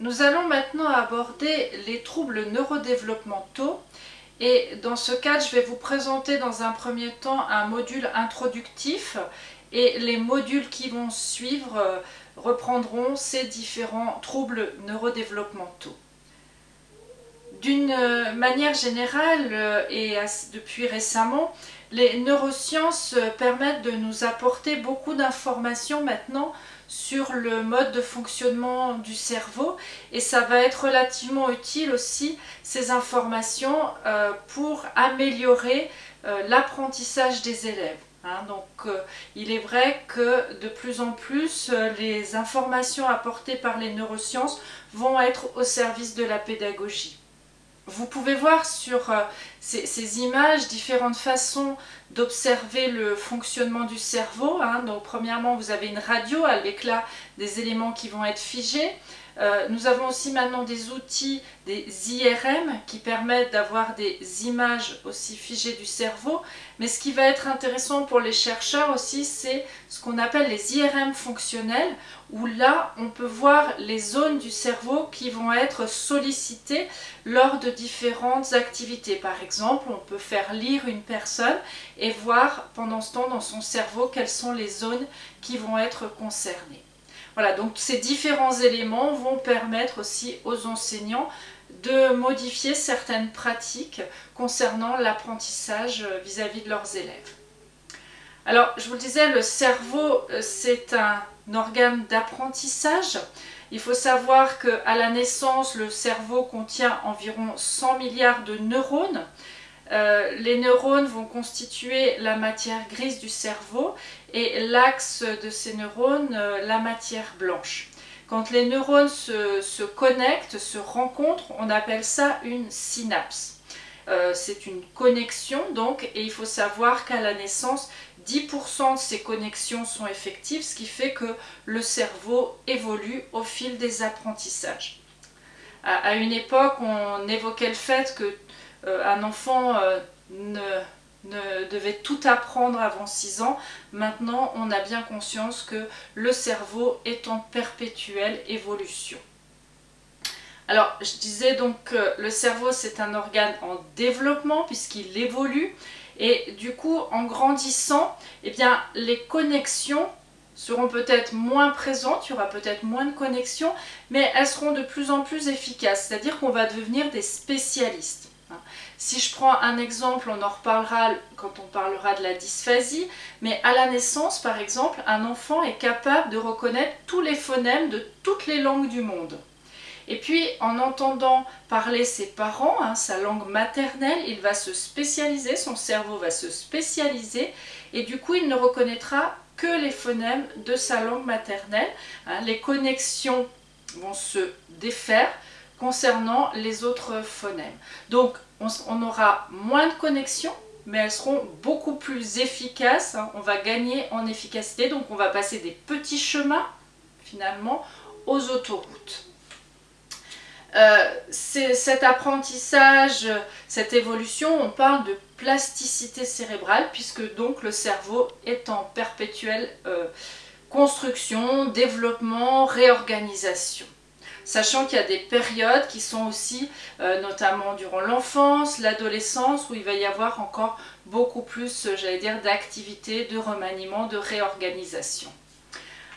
Nous allons maintenant aborder les troubles neurodéveloppementaux et dans ce cadre, je vais vous présenter dans un premier temps un module introductif et les modules qui vont suivre euh, reprendront ces différents troubles neurodéveloppementaux. D'une manière générale euh, et depuis récemment, les neurosciences permettent de nous apporter beaucoup d'informations maintenant sur le mode de fonctionnement du cerveau et ça va être relativement utile aussi ces informations euh, pour améliorer euh, l'apprentissage des élèves. Hein. donc euh, il est vrai que de plus en plus les informations apportées par les neurosciences vont être au service de la pédagogie. Vous pouvez voir sur euh, ces, images différentes façons d'observer le fonctionnement du cerveau. Hein. Donc premièrement, vous avez une radio avec là des éléments qui vont être figés. Euh, nous avons aussi maintenant des outils, des IRM, qui permettent d'avoir des images aussi figées du cerveau. Mais ce qui va être intéressant pour les chercheurs aussi, c'est ce qu'on appelle les IRM fonctionnels, où là, on peut voir les zones du cerveau qui vont être sollicitées lors de différentes activités. Par exemple, on peut faire lire une personne et voir pendant ce temps dans son cerveau quelles sont les zones qui vont être concernées. Voilà, donc ces différents éléments vont permettre aussi aux enseignants de modifier certaines pratiques concernant l'apprentissage vis-à-vis de leurs élèves. Alors, je vous le disais, le cerveau, euh, c'est un organe d'apprentissage. Il faut savoir qu'à la naissance, le cerveau contient environ 100 milliards de neurones. Euh, les neurones vont constituer la matière grise du cerveau et l'axe de ces neurones, euh, la matière blanche. Quand les neurones se, connectent, se rencontrent, on appelle ça une synapse. Euh, c'est une connexion donc et il faut savoir qu'à la naissance 10% de ces connexions sont effectives ce qui fait que le cerveau évolue au fil des apprentissages. À, une époque on évoquait le fait que un enfant euh, ne, devait tout apprendre avant 6 ans. Maintenant, on a bien conscience que le cerveau est en perpétuelle évolution. Alors, je disais donc que le cerveau, c'est un organe en développement puisqu'il évolue. Et du coup, en grandissant, eh bien, les connexions seront peut-être moins présentes, il y aura peut-être moins de connexions, mais elles seront de plus en plus efficaces. C'est-à-dire qu'on va devenir des spécialistes. Si je prends un exemple, on en reparlera quand on parlera de la dysphasie, mais à la naissance, par exemple, un enfant est capable de reconnaître tous les phonèmes de toutes les langues du monde. Et puis, en entendant parler ses parents, hein, sa langue maternelle, il va se spécialiser, son cerveau va se spécialiser, et du coup, il ne reconnaîtra que les phonèmes de sa langue maternelle. Hein. les connexions vont se défaire, concernant les autres phonèmes. Donc on, aura moins de connexions, mais elles seront beaucoup plus efficaces. Hein. On va gagner en efficacité, donc on va passer des petits chemins finalement aux autoroutes. Euh, cet apprentissage, cette évolution, on parle de plasticité cérébrale puisque donc le cerveau est en perpétuelle euh, construction, développement, réorganisation sachant qu'il y a des périodes qui sont aussi, euh, notamment durant l'enfance, l'adolescence, où il va y avoir encore beaucoup plus, euh, j'allais dire, d'activités, de remaniement, de réorganisation.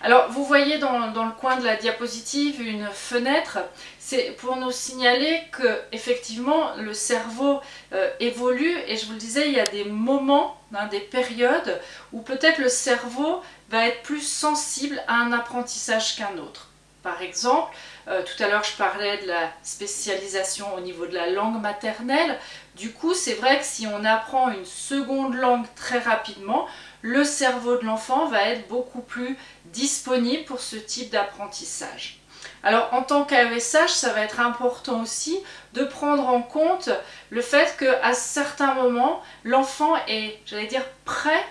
Alors vous voyez dans, le coin de la diapositive une fenêtre, c'est pour nous signaler que effectivement le cerveau euh, évolue et je vous le disais il y a des moments, hein, des périodes où peut-être le cerveau va être plus sensible à un apprentissage qu'un autre. Par exemple, euh, tout à l'heure je parlais de la spécialisation au niveau de la langue maternelle. Du coup, c'est vrai que si on apprend une seconde langue très rapidement, le cerveau de l'enfant va être beaucoup plus disponible pour ce type d'apprentissage. Alors en tant qu'AESH, ça va être important aussi de prendre en compte le fait qu'à certains moments, l'enfant est, j'allais dire, prêt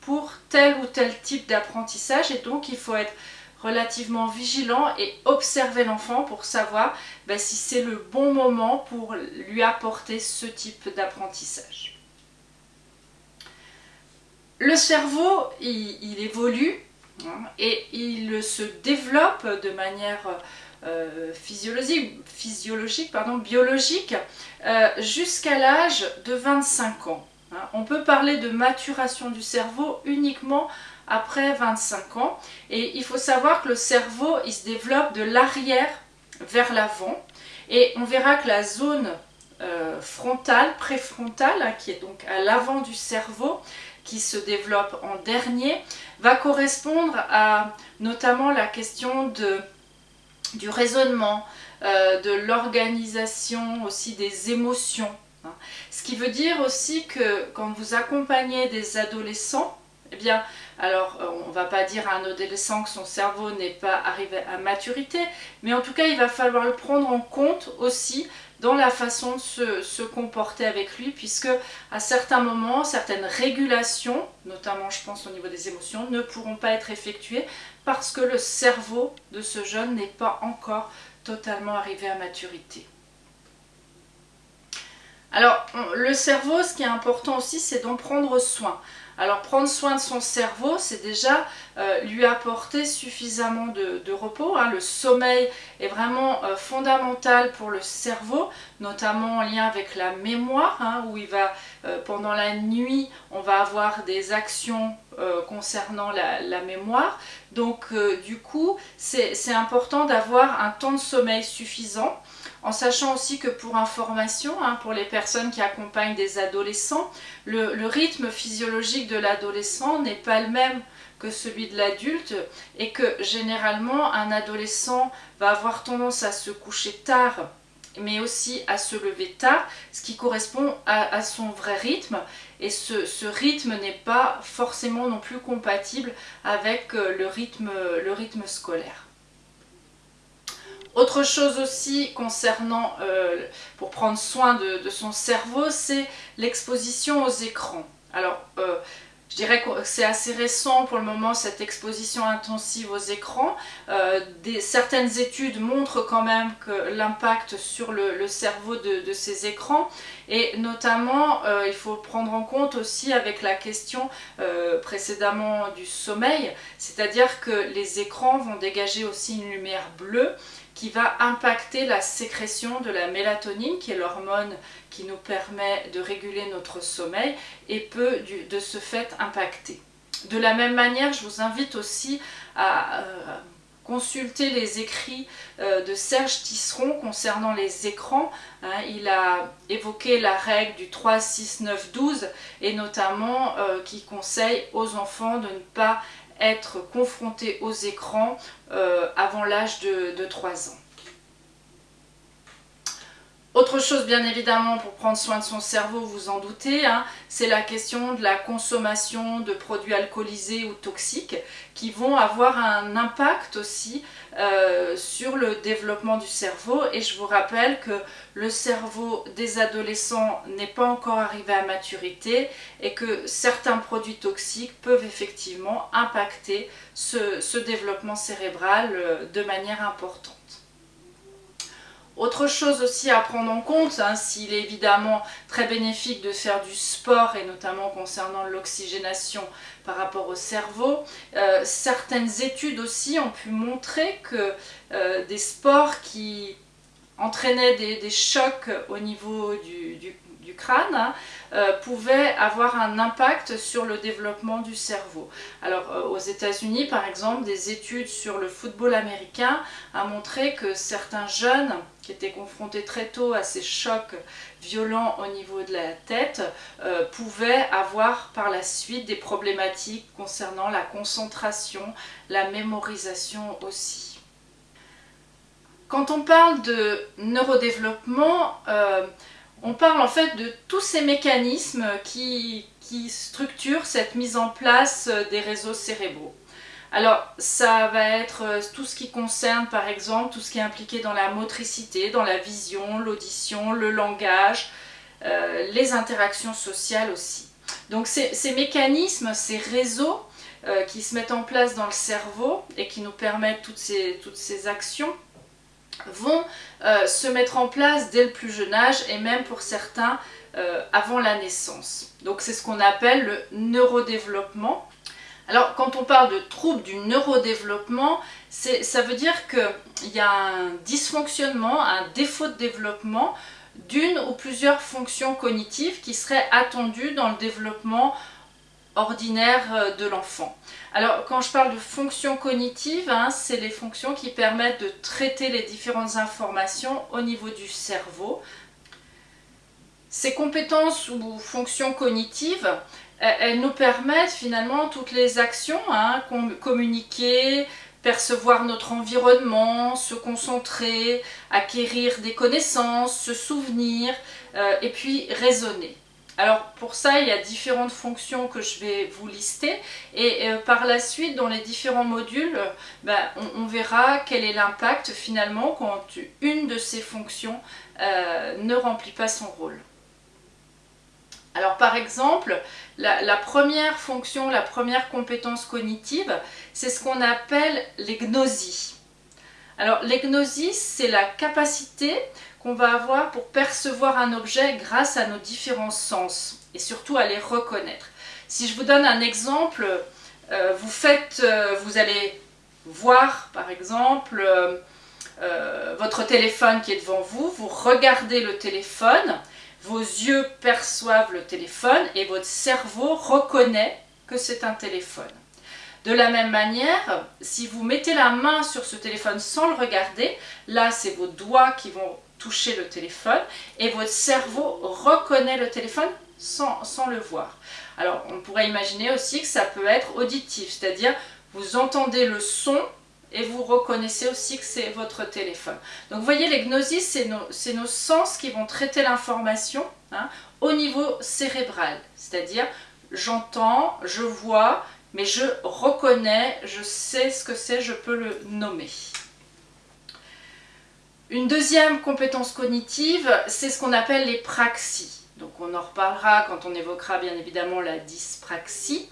pour tel ou tel type d'apprentissage et donc il faut être relativement vigilant et observer l'enfant pour savoir ben, si c'est le bon moment pour lui apporter ce type d'apprentissage. Le cerveau, il, évolue hein, et il se développe de manière physiologique, physiologique pardon, biologique, jusqu'à l'âge de 25 ans. Hein. On peut parler de maturation du cerveau uniquement après 25 ans. Et il faut savoir que le cerveau, il se développe de l'arrière vers l'avant. Et on verra que la zone euh, frontale, préfrontale, hein, qui est donc à l'avant du cerveau, qui se développe en dernier, va correspondre à notamment la question de, du raisonnement, euh, de l'organisation aussi des émotions. Hein. Ce qui veut dire aussi que quand vous accompagnez des adolescents, eh bien, alors euh, on ne va pas dire à un adolescent que son cerveau n'est pas arrivé à maturité, mais en tout cas il va falloir le prendre en compte aussi dans la façon de se, comporter avec lui, puisque à certains moments, certaines régulations, notamment je pense au niveau des émotions, ne pourront pas être effectuées parce que le cerveau de ce jeune n'est pas encore totalement arrivé à maturité. Alors, le cerveau, ce qui est important aussi, c'est d'en prendre soin. Alors prendre soin de son cerveau, c'est déjà euh, lui apporter suffisamment de, repos. Hein. Le sommeil est vraiment euh, fondamental pour le cerveau, notamment en lien avec la mémoire, hein, où il va, euh, pendant la nuit, on va avoir des actions concernant la, mémoire. Donc du coup, c'est important d'avoir un temps de sommeil suffisant en sachant aussi que pour information, hein, pour les personnes qui accompagnent des adolescents, le, rythme physiologique de l'adolescent n'est pas le même que celui de l'adulte et que généralement un adolescent va avoir tendance à se coucher tard mais aussi à se lever tard, ce qui correspond à, son vrai rythme. Et ce, rythme n'est pas forcément non plus compatible avec euh, le rythme, le rythme scolaire. Autre chose aussi concernant, euh, pour prendre soin de, son cerveau, c'est l'exposition aux écrans. Alors, euh, je dirais que c'est assez récent pour le moment cette exposition intensive aux écrans. Euh, certaines études montrent quand même que l'impact sur le, cerveau de, ces écrans et notamment il faut prendre en compte aussi avec la question précédemment du sommeil, c'est-à-dire que les écrans vont dégager aussi une lumière bleue qui va impacter la sécrétion de la mélatonine, qui est l'hormone qui nous permet de réguler notre sommeil, et peut de ce fait impacter. De la même manière, je vous invite aussi à euh, consulter les écrits euh, de Serge Tisseron concernant les écrans. Hein. il a évoqué la règle du 3, 6, 9, 12 et notamment euh, qui conseille aux enfants de ne pas être confronté aux écrans euh, avant l'âge de, 3 ans. Autre chose bien évidemment pour prendre soin de son cerveau, vous en doutez, hein, c'est la question de la consommation de produits alcoolisés ou toxiques qui vont avoir un impact aussi euh, sur le développement du cerveau et je vous rappelle que le cerveau des adolescents n'est pas encore arrivé à maturité et que certains produits toxiques peuvent effectivement impacter ce développement cérébral euh, de manière importante. Autre chose aussi à prendre en compte, hein, s'il est évidemment très bénéfique de faire du sport et notamment concernant l'oxygénation par rapport au cerveau, euh, certaines études aussi ont pu montrer que euh, des sports qui entraînaient des, chocs au niveau du, crâne hein, euh, pouvaient avoir un impact sur le développement du cerveau. Alors aux états unis par exemple, des études sur le football américain ont montré que certains jeunes qui étaient confrontés très tôt à ces chocs violents au niveau de la tête, euh, pouvaient avoir par la suite des problématiques concernant la concentration, la mémorisation aussi. Quand on parle de neurodéveloppement, euh, on parle en fait de tous ces mécanismes qui structurent cette mise en place des réseaux cérébraux. Alors ça va être euh, tout ce qui concerne par exemple tout ce qui est impliqué dans la motricité, dans la vision, l'audition, le langage, euh, les interactions sociales aussi. Donc ces, mécanismes, ces réseaux euh, qui se mettent en place dans le cerveau et qui nous permettent toutes ces, toutes ces actions vont se mettre en place dès le plus jeune âge et même pour certains avant la naissance. Donc c'est ce qu'on appelle le neurodéveloppement. Alors, quand on parle de troubles du neurodéveloppement, ça veut dire qu'il y a un dysfonctionnement, un défaut de développement d'une ou plusieurs fonctions cognitives qui seraient attendues dans le développement ordinaire euh, de l'enfant. Alors quand je parle de fonctions cognitives, hein, c'est les fonctions qui permettent de traiter les différentes informations au niveau du cerveau. Ces compétences ou fonctions cognitives, elles nous permettent finalement toutes les actions, hein, communiquer, percevoir notre environnement, se concentrer, acquérir des connaissances, se souvenir euh, et puis raisonner. Alors pour ça, il y a différentes fonctions que je vais vous lister et euh, par la suite, dans les différents modules, ben, on, verra quel est l'impact finalement quand une de ces fonctions euh, ne remplit pas son rôle. Alors par exemple, la, première fonction, la première compétence cognitive, c'est ce qu'on appelle l'egnosie. Alors l'egnosie, c'est la capacité qu'on va avoir pour percevoir un objet grâce à nos différents sens et surtout à les reconnaître. Si je vous donne un exemple, euh, vous faites, euh, vous allez voir par exemple euh, votre téléphone qui est devant vous, vous regardez le téléphone, vos yeux perçoivent le téléphone et votre cerveau reconnaît que c'est un téléphone. De la même manière, si vous mettez la main sur ce téléphone sans le regarder, là c'est vos doigts qui vont toucher le téléphone et votre cerveau reconnaît le téléphone sans, le voir. Alors on pourrait imaginer aussi que ça peut être auditif, c'est-à-dire vous entendez le son et vous reconnaissez aussi que c'est votre téléphone. Donc vous voyez, les c'est nos, nos, sens qui vont traiter l'information hein, au niveau cérébral. C'est-à-dire, j'entends, je vois, mais je reconnais, je sais ce que c'est, je peux le nommer. Une deuxième compétence cognitive, c'est ce qu'on appelle les praxies. Donc on en reparlera quand on évoquera bien évidemment la dyspraxie.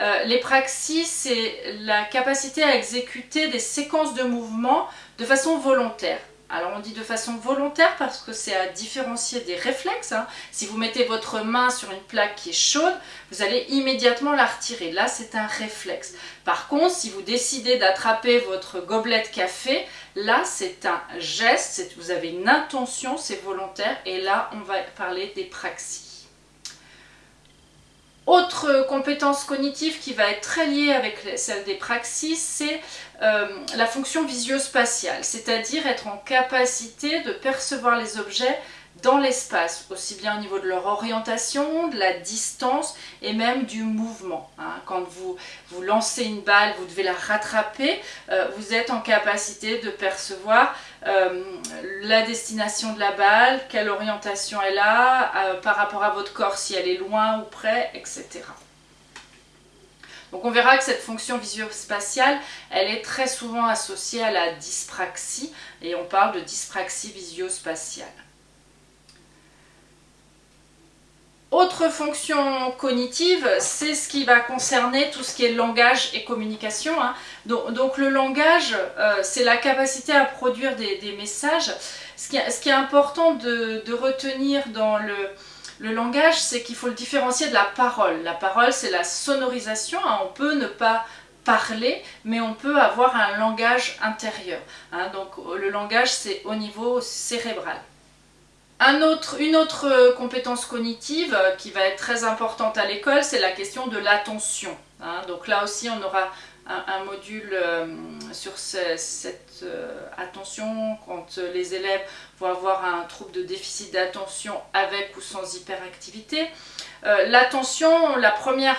Euh, les praxis, c'est la capacité à exécuter des séquences de mouvements de façon volontaire. Alors on dit de façon volontaire parce que c'est à différencier des réflexes. Hein. Si vous mettez votre main sur une plaque qui est chaude, vous allez immédiatement la retirer. Là, c'est un réflexe. Par contre, si vous décidez d'attraper votre gobelet de café, là, c'est un geste, vous avez une intention, c'est volontaire. Et là, on va parler des praxis. Autre compétence cognitive qui va être très liée avec celle des praxis, c'est euh, la fonction visio-spatiale, c'est-à-dire être en capacité de percevoir les objets dans l'espace, aussi bien au niveau de leur orientation, de la distance et même du mouvement. Hein. Quand vous, vous lancez une balle, vous devez la rattraper, euh, vous êtes en capacité de percevoir euh, la destination de la balle, quelle orientation elle a, euh, par rapport à votre corps, si elle est loin ou près, etc. Donc on verra que cette fonction visio-spatiale, elle est très souvent associée à la dyspraxie, et on parle de dyspraxie visio-spatiale. Autre fonction cognitive, c'est ce qui va concerner tout ce qui est langage et communication. Hein. Donc, le langage, euh, c'est la capacité à produire des, messages. Ce qui, est important de, retenir dans le, langage, c'est qu'il faut le différencier de la parole. La parole, c'est la sonorisation. Hein. On peut ne pas parler, mais on peut avoir un langage intérieur. Hein. Donc le langage, c'est au niveau cérébral une autre euh, compétence cognitive euh, qui va être très importante à l'école, c'est la question de l'attention. Hein. donc là aussi, on aura un, module euh, sur cette attention quand les élèves vont avoir un trouble de déficit d'attention avec ou sans hyperactivité. L'attention, la première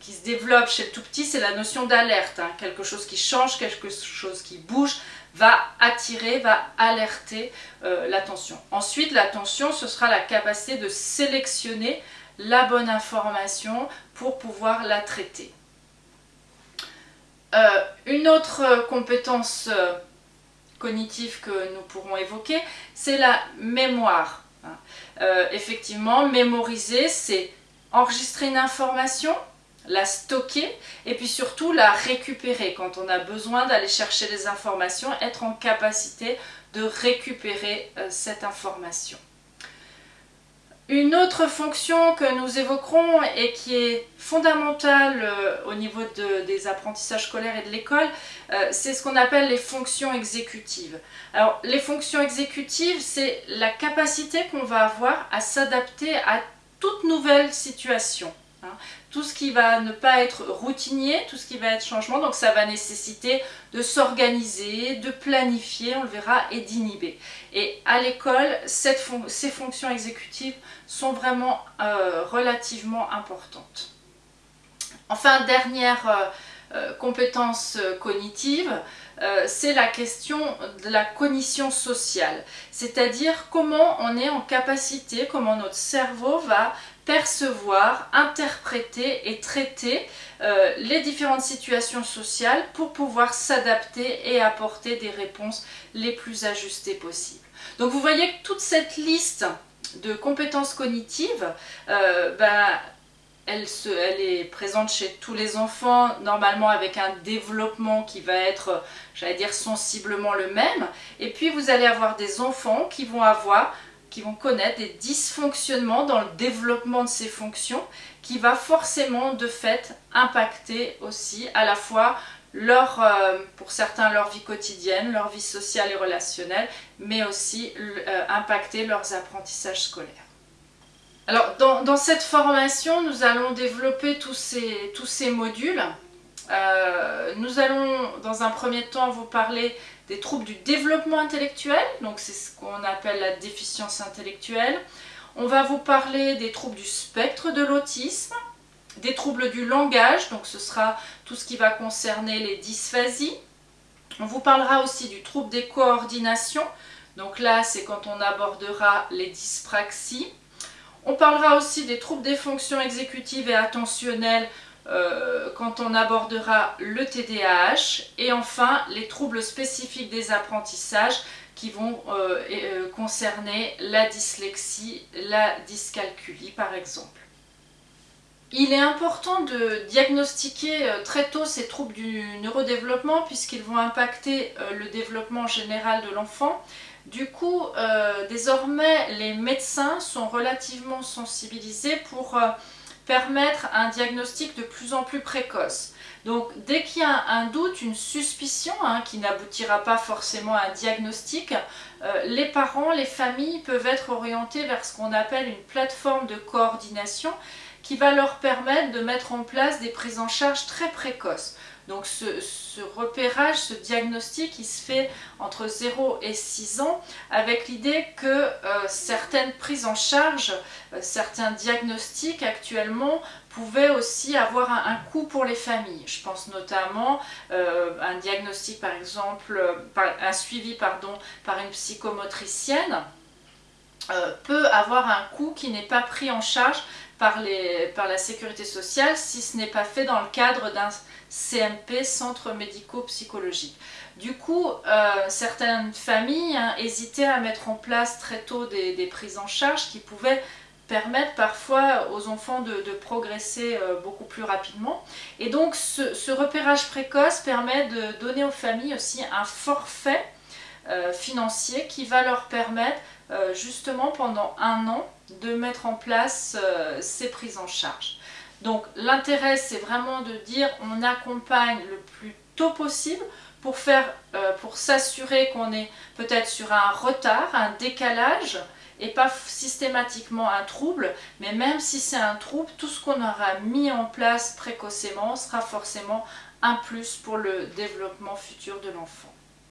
qui se développe chez le tout petit, c'est la notion d'alerte. Hein. quelque chose qui change, quelque chose qui bouge, va attirer, va alerter euh, l'attention. Ensuite, l'attention, ce sera la capacité de sélectionner la bonne information pour pouvoir la traiter. Euh, une autre compétence euh, cognitive que nous pourrons évoquer, c'est la mémoire. Effectivement, mémoriser, c'est enregistrer une information, la stocker et puis surtout la récupérer quand on a besoin d'aller chercher des informations, être en capacité de récupérer euh, cette information. Une autre fonction que nous évoquerons et qui est fondamentale euh, au niveau des apprentissages scolaires et de l'école, euh, c'est ce qu'on appelle les fonctions exécutives. Alors les fonctions exécutives, c'est la capacité qu'on va avoir à s'adapter à toute nouvelle situation. Hein. Tout ce qui va ne pas être routinier, tout ce qui va être changement, donc ça va nécessiter de s'organiser, de planifier, on le verra, et d'inhiber. Et à l'école, ces fonctions exécutives sont vraiment euh, relativement importantes. Enfin, dernière euh, euh, compétence cognitive, c'est la question de la cognition sociale, c'est-à-dire comment on est en capacité, comment notre cerveau va percevoir, interpréter et traiter euh, les différentes situations sociales pour pouvoir s'adapter et apporter des réponses les plus ajustées possibles. Donc vous voyez que toute cette liste de compétences cognitives, euh, ben, elle, elle, est présente chez tous les enfants, normalement avec un développement qui va être, j'allais dire, sensiblement le même. Et puis vous allez avoir des enfants qui vont avoir qui vont connaître des dysfonctionnements dans le développement de ces fonctions qui va forcément de fait impacter aussi à la fois leur, euh, pour certains leur vie quotidienne, leur vie sociale et relationnelle, mais aussi euh, impacter leurs apprentissages scolaires. Alors dans, cette formation, nous allons développer tous ces, tous ces modules. Euh, nous allons dans un premier temps vous parler des troubles du développement intellectuel, donc c'est ce qu'on appelle la déficience intellectuelle. On va vous parler des troubles du spectre de l'autisme, des troubles du langage, donc ce sera tout ce qui va concerner les dysphasies. On vous parlera aussi du trouble des coordinations, donc là c'est quand on abordera les dyspraxies. On parlera aussi des troubles des fonctions exécutives et attentionnelles, euh, quand on abordera le TDAH et enfin les troubles spécifiques des apprentissages qui vont euh, euh, concerner la dyslexie, la dyscalculie par exemple. Il est important de diagnostiquer très tôt ces troubles du neurodéveloppement puisqu'ils vont impacter le développement général de l'enfant. Du coup, désormais, les médecins sont relativement sensibilisés pour permettre un diagnostic de plus en plus précoce. Donc dès qu'il y a un doute, une suspicion hein, qui n'aboutira pas forcément à un diagnostic, euh, les parents, les familles peuvent être orientés vers ce qu'on appelle une plateforme de coordination qui va leur permettre de mettre en place des prises en charge très précoces. Donc ce, repérage, ce diagnostic, il se fait entre 0 et 6 ans avec l'idée que euh, certaines prises en charge, euh, certains diagnostics actuellement pouvaient aussi avoir un, coût pour les familles. Je pense notamment euh, un diagnostic par exemple, un suivi pardon, par une psychomotricienne peut avoir un coût qui n'est pas pris en charge par, la sécurité sociale si ce n'est pas fait dans le cadre d'un CMP, centre médico-psychologique. Du coup, euh, certaines familles hein, hésitaient à mettre en place très tôt des, prises en charge qui pouvaient permettre parfois aux enfants de, progresser euh, beaucoup plus rapidement. Et donc ce, repérage précoce permet de donner aux familles aussi un forfait financier qui va leur permettre justement pendant un an de mettre en place ces prises en charge. Donc l'intérêt c'est vraiment de dire on accompagne le plus tôt possible pour, euh, pour s'assurer qu'on est peut-être sur un retard, un décalage et pas systématiquement un trouble, mais même si c'est un trouble, tout ce qu'on aura mis en place précocement sera forcément un plus pour le développement futur de l'enfant.